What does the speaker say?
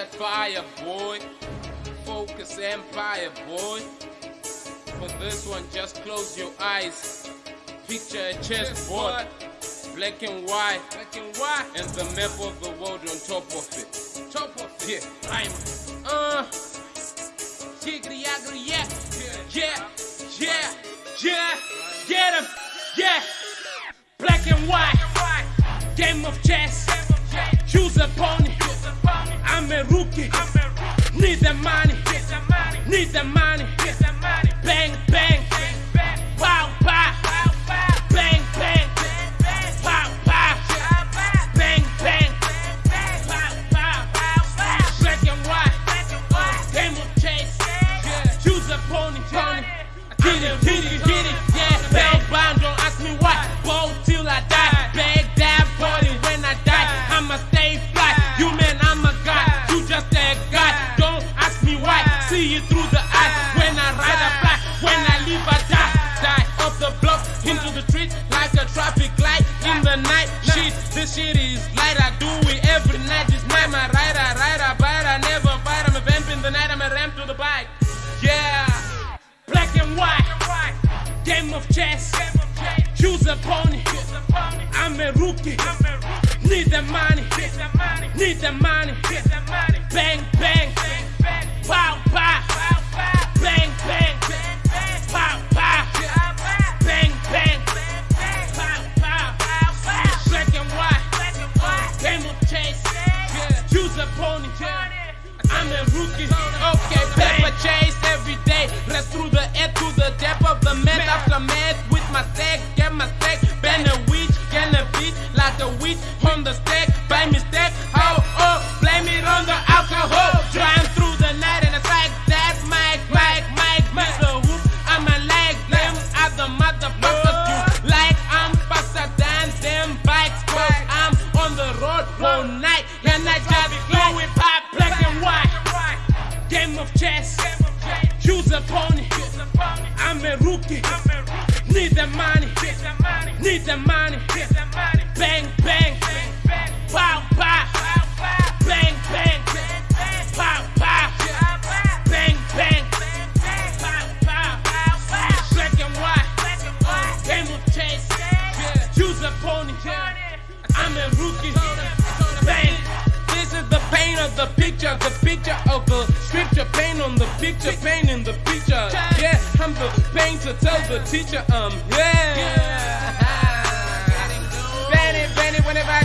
that fire, boy. Focus empire, boy. For this one, just close your eyes. Picture a chessboard, black and white, black and white, and the map of the world on top of it. Top of it. Yeah, I'm. Uh. Jiggly, yaggly, yeah, yeah, yeah, yeah, get him, yeah. Need the money. Need the money. Bang bang. Pow pow. Bang bang. Pow. Bang bang. Pow. Black and white. Game of. Choose. Pony. Get it, get it, get it. Light. I do it every night. This night my ride, I ride, I bite. I never fight. I'm a vamp in the night. I'm a ramp to the bike. Yeah, black and white. Game of chess. Choose a pony. I'm a rookie. Need the money. Get the money need the money. I'm a chess. Choose a pony. I'm a rookie. Need the money. Need the money. Bang bang. Pow pow. Bang bang. Pow pow. Bang bang. Pow pow. Black and white. Game of chess. Choose a pony. I'm a rookie. Of the picture, the picture of the scripture, pain on the picture, pain in the picture. Yeah, I'm the painter, tell the teacher, um, yeah. Benny, Benny, whenever I